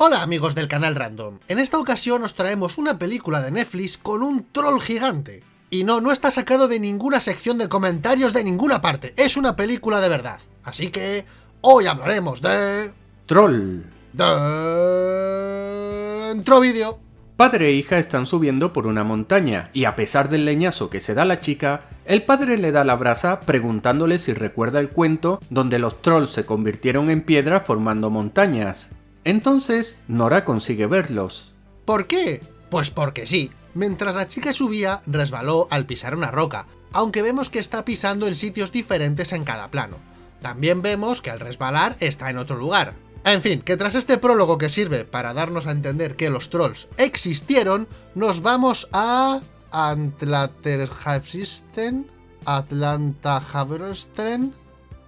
Hola amigos del canal Random, en esta ocasión os traemos una película de Netflix con un troll gigante. Y no, no está sacado de ninguna sección de comentarios de ninguna parte, es una película de verdad. Así que hoy hablaremos de... Troll. Dentro vídeo. Padre e hija están subiendo por una montaña y a pesar del leñazo que se da la chica, el padre le da la brasa preguntándole si recuerda el cuento donde los trolls se convirtieron en piedra formando montañas. Entonces, Nora consigue verlos. ¿Por qué? Pues porque sí. Mientras la chica subía, resbaló al pisar una roca, aunque vemos que está pisando en sitios diferentes en cada plano. También vemos que al resbalar está en otro lugar. En fin, que tras este prólogo que sirve para darnos a entender que los trolls existieron, nos vamos a... Antlaterhavsisten, Atlanta Haverstren,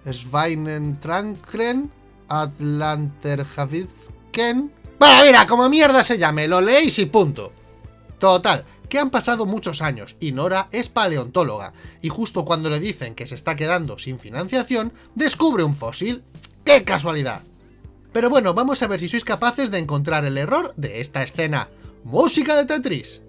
Schweinentrankren, Atlanterhavizken... Bueno, mira, como mierda se llame, lo leéis y punto. Total, que han pasado muchos años y Nora es paleontóloga, y justo cuando le dicen que se está quedando sin financiación, descubre un fósil. ¡Qué casualidad! Pero bueno, vamos a ver si sois capaces de encontrar el error de esta escena. ¡Música de Tetris!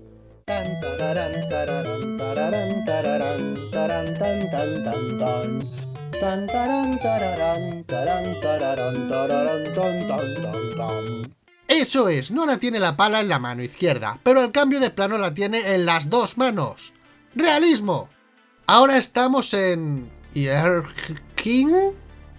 Eso es, Nora tiene la pala en la mano izquierda, pero al cambio de plano la tiene en las dos manos. ¡Realismo! Ahora estamos en... King,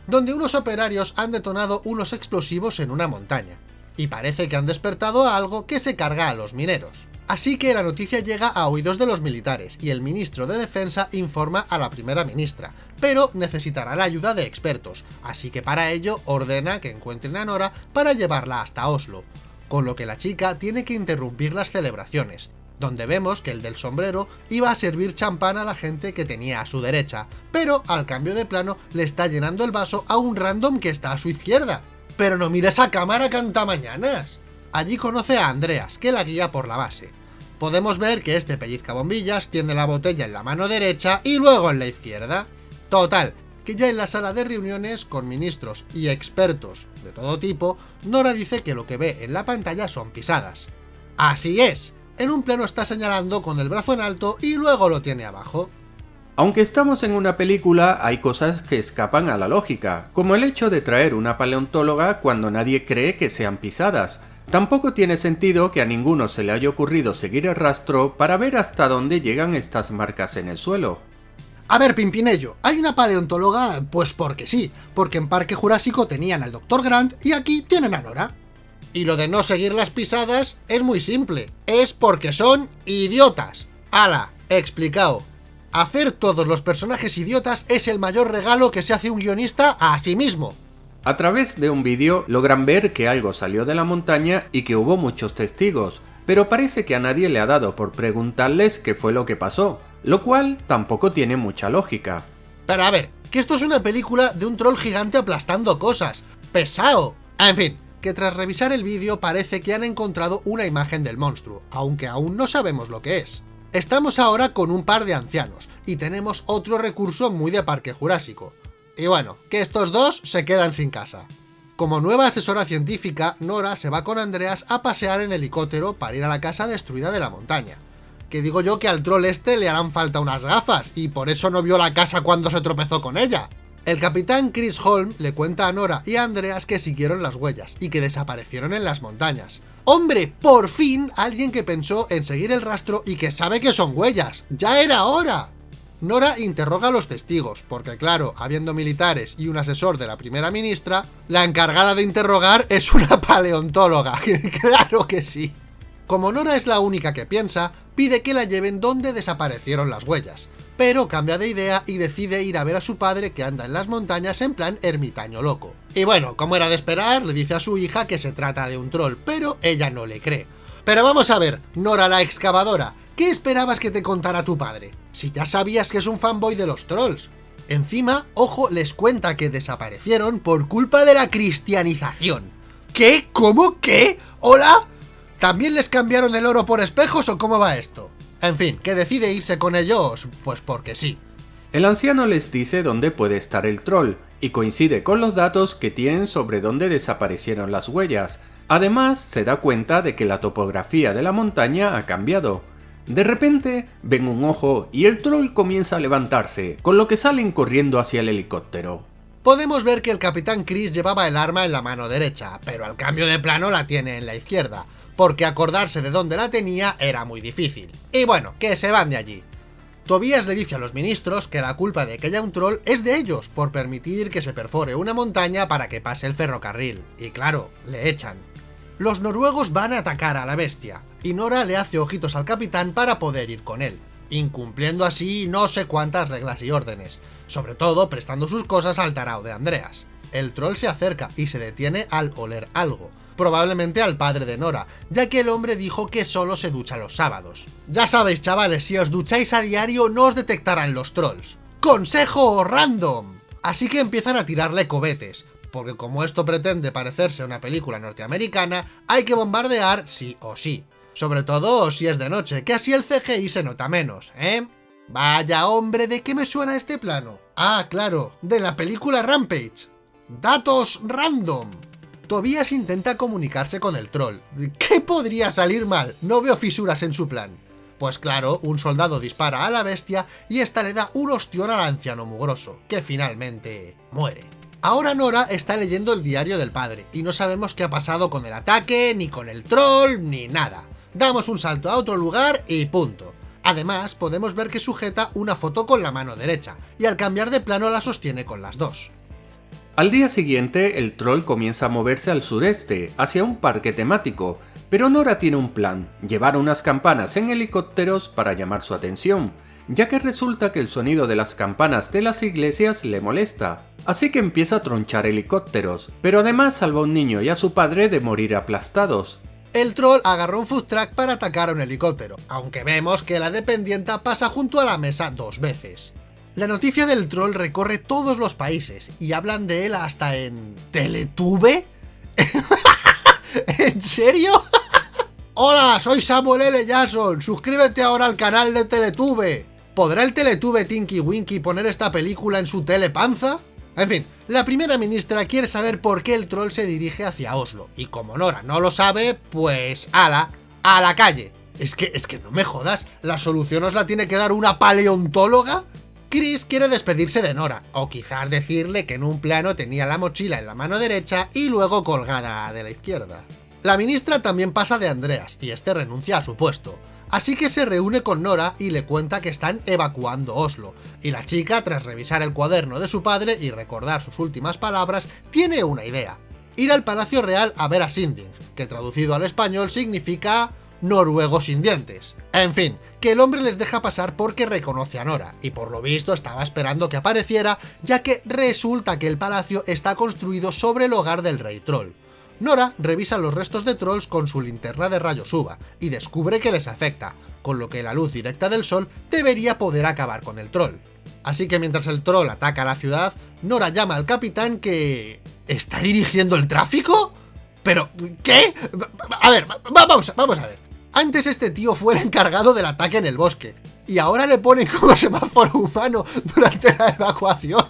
donde unos operarios han detonado unos explosivos en una montaña, y parece que han despertado a algo que se carga a los mineros. Así que la noticia llega a oídos de los militares, y el ministro de Defensa informa a la primera ministra, pero necesitará la ayuda de expertos, así que para ello ordena que encuentren a Nora para llevarla hasta Oslo, con lo que la chica tiene que interrumpir las celebraciones, donde vemos que el del sombrero iba a servir champán a la gente que tenía a su derecha, pero al cambio de plano le está llenando el vaso a un random que está a su izquierda. ¡Pero no mira esa cámara canta mañanas! Allí conoce a Andreas, que la guía por la base. Podemos ver que este pellizca bombillas tiene la botella en la mano derecha y luego en la izquierda. Total, que ya en la sala de reuniones con ministros y expertos de todo tipo, Nora dice que lo que ve en la pantalla son pisadas. ¡Así es! En un plano está señalando con el brazo en alto y luego lo tiene abajo. Aunque estamos en una película, hay cosas que escapan a la lógica, como el hecho de traer una paleontóloga cuando nadie cree que sean pisadas, Tampoco tiene sentido que a ninguno se le haya ocurrido seguir el rastro para ver hasta dónde llegan estas marcas en el suelo. A ver, Pimpinello, hay una paleontóloga, pues porque sí, porque en Parque Jurásico tenían al Dr. Grant y aquí tienen a Nora. Y lo de no seguir las pisadas es muy simple, es porque son idiotas. ¡Hala! Explicado. Hacer todos los personajes idiotas es el mayor regalo que se hace un guionista a sí mismo. A través de un vídeo logran ver que algo salió de la montaña y que hubo muchos testigos, pero parece que a nadie le ha dado por preguntarles qué fue lo que pasó, lo cual tampoco tiene mucha lógica. Pero a ver, que esto es una película de un troll gigante aplastando cosas. ¡Pesado! En fin, que tras revisar el vídeo parece que han encontrado una imagen del monstruo, aunque aún no sabemos lo que es. Estamos ahora con un par de ancianos, y tenemos otro recurso muy de Parque Jurásico, y bueno, que estos dos se quedan sin casa. Como nueva asesora científica, Nora se va con Andreas a pasear en helicóptero para ir a la casa destruida de la montaña. Que digo yo que al troll este le harán falta unas gafas, y por eso no vio la casa cuando se tropezó con ella. El capitán Chris Holm le cuenta a Nora y a Andreas que siguieron las huellas, y que desaparecieron en las montañas. ¡Hombre! ¡Por fin! Alguien que pensó en seguir el rastro y que sabe que son huellas. ¡Ya era hora! Nora interroga a los testigos, porque claro, habiendo militares y un asesor de la primera ministra, la encargada de interrogar es una paleontóloga, claro que sí. Como Nora es la única que piensa, pide que la lleven donde desaparecieron las huellas, pero cambia de idea y decide ir a ver a su padre que anda en las montañas en plan ermitaño loco. Y bueno, como era de esperar, le dice a su hija que se trata de un troll, pero ella no le cree. Pero vamos a ver, Nora la excavadora, ¿qué esperabas que te contara tu padre? Si ya sabías que es un fanboy de los trolls. Encima, ojo, les cuenta que desaparecieron por culpa de la cristianización. ¿Qué? ¿Cómo? ¿Qué? ¿Hola? ¿También les cambiaron el oro por espejos o cómo va esto? En fin, que decide irse con ellos, pues porque sí. El anciano les dice dónde puede estar el troll, y coincide con los datos que tienen sobre dónde desaparecieron las huellas, Además, se da cuenta de que la topografía de la montaña ha cambiado. De repente, ven un ojo y el troll comienza a levantarse, con lo que salen corriendo hacia el helicóptero. Podemos ver que el Capitán Chris llevaba el arma en la mano derecha, pero al cambio de plano la tiene en la izquierda, porque acordarse de dónde la tenía era muy difícil. Y bueno, que se van de allí. Tobías le dice a los ministros que la culpa de que haya un troll es de ellos, por permitir que se perfore una montaña para que pase el ferrocarril. Y claro, le echan. Los noruegos van a atacar a la bestia, y Nora le hace ojitos al capitán para poder ir con él, incumpliendo así no sé cuántas reglas y órdenes, sobre todo prestando sus cosas al tarao de Andreas. El troll se acerca y se detiene al oler algo, probablemente al padre de Nora, ya que el hombre dijo que solo se ducha los sábados. Ya sabéis chavales, si os ducháis a diario no os detectarán los trolls. ¡Consejo random! Así que empiezan a tirarle cobetes, porque como esto pretende parecerse a una película norteamericana, hay que bombardear sí o sí. Sobre todo si es de noche, que así el CGI se nota menos, ¿eh? Vaya hombre, ¿de qué me suena este plano? Ah, claro, de la película Rampage. Datos random. Tobías intenta comunicarse con el troll. ¿Qué podría salir mal? No veo fisuras en su plan. Pues claro, un soldado dispara a la bestia y esta le da un ostión al anciano mugroso, que finalmente muere. Ahora Nora está leyendo el diario del padre, y no sabemos qué ha pasado con el ataque, ni con el troll, ni nada. Damos un salto a otro lugar y punto. Además, podemos ver que sujeta una foto con la mano derecha, y al cambiar de plano la sostiene con las dos. Al día siguiente, el troll comienza a moverse al sureste, hacia un parque temático, pero Nora tiene un plan, llevar unas campanas en helicópteros para llamar su atención, ya que resulta que el sonido de las campanas de las iglesias le molesta, así que empieza a tronchar helicópteros, pero además salva a un niño y a su padre de morir aplastados. El troll agarró un food truck para atacar a un helicóptero, aunque vemos que la dependienta pasa junto a la mesa dos veces. La noticia del troll recorre todos los países y hablan de él hasta en... ¿Teletube? ¿En serio? Hola, soy Samuel L. Jackson, suscríbete ahora al canal de Teletube. ¿Podrá el Teletube Tinky Winky poner esta película en su telepanza? En fin, la primera ministra quiere saber por qué el troll se dirige hacia Oslo, y como Nora no lo sabe, pues ala, a la calle. Es que, es que no me jodas, ¿la solución os la tiene que dar una paleontóloga? Chris quiere despedirse de Nora, o quizás decirle que en un plano tenía la mochila en la mano derecha y luego colgada de la izquierda. La ministra también pasa de Andreas, y este renuncia a su puesto, así que se reúne con Nora y le cuenta que están evacuando Oslo, y la chica, tras revisar el cuaderno de su padre y recordar sus últimas palabras, tiene una idea. Ir al Palacio Real a ver a Sinding, que traducido al español significa noruego sin dientes. En fin, que el hombre les deja pasar porque reconoce a Nora, y por lo visto estaba esperando que apareciera, ya que resulta que el palacio está construido sobre el hogar del rey troll. Nora revisa los restos de trolls con su linterna de rayos UVA, y descubre que les afecta, con lo que la luz directa del sol debería poder acabar con el troll. Así que mientras el troll ataca la ciudad, Nora llama al capitán que... ¿Está dirigiendo el tráfico? ¿Pero qué? A ver, vamos, a ver. Antes este tío fue el encargado del ataque en el bosque, y ahora le ponen como semáforo humano durante la evacuación.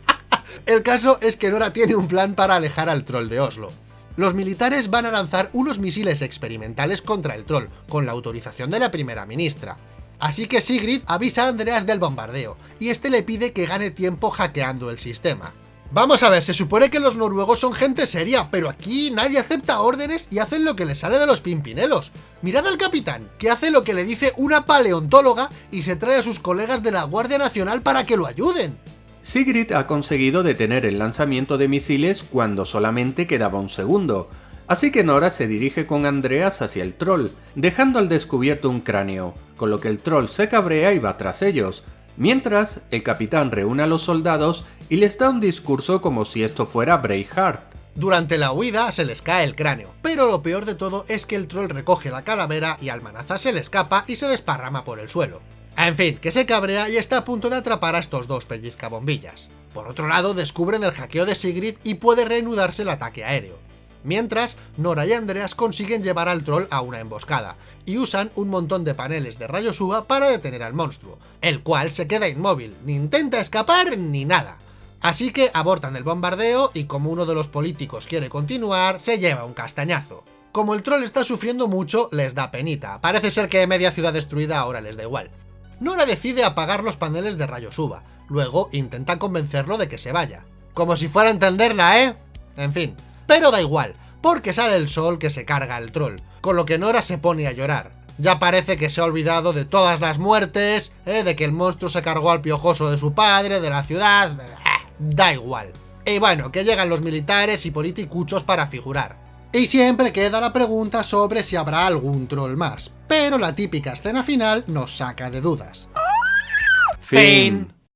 el caso es que Nora tiene un plan para alejar al troll de Oslo. Los militares van a lanzar unos misiles experimentales contra el troll, con la autorización de la primera ministra. Así que Sigrid avisa a Andreas del bombardeo, y este le pide que gane tiempo hackeando el sistema. Vamos a ver, se supone que los noruegos son gente seria, pero aquí nadie acepta órdenes y hacen lo que les sale de los pimpinelos. Mirad al capitán, que hace lo que le dice una paleontóloga y se trae a sus colegas de la Guardia Nacional para que lo ayuden. Sigrid ha conseguido detener el lanzamiento de misiles cuando solamente quedaba un segundo, así que Nora se dirige con Andreas hacia el troll, dejando al descubierto un cráneo, con lo que el troll se cabrea y va tras ellos, Mientras, el capitán reúne a los soldados y les da un discurso como si esto fuera Braveheart. Durante la huida se les cae el cráneo, pero lo peor de todo es que el troll recoge la calavera y al manaza se le escapa y se desparrama por el suelo. En fin, que se cabrea y está a punto de atrapar a estos dos pellizcabombillas. Por otro lado, descubren el hackeo de Sigrid y puede reanudarse el ataque aéreo. Mientras, Nora y Andreas consiguen llevar al troll a una emboscada, y usan un montón de paneles de rayos UVA para detener al monstruo, el cual se queda inmóvil, ni intenta escapar ni nada. Así que abortan el bombardeo y como uno de los políticos quiere continuar, se lleva un castañazo. Como el troll está sufriendo mucho, les da penita. Parece ser que media ciudad destruida ahora les da igual. Nora decide apagar los paneles de rayos UVA. Luego intenta convencerlo de que se vaya. Como si fuera a entenderla, ¿eh? En fin. Pero da igual, porque sale el sol que se carga el troll, con lo que Nora se pone a llorar. Ya parece que se ha olvidado de todas las muertes, ¿eh? de que el monstruo se cargó al piojoso de su padre, de la ciudad... Da igual. Y bueno, que llegan los militares y politicuchos para figurar. Y siempre queda la pregunta sobre si habrá algún troll más, pero la típica escena final nos saca de dudas. Fin.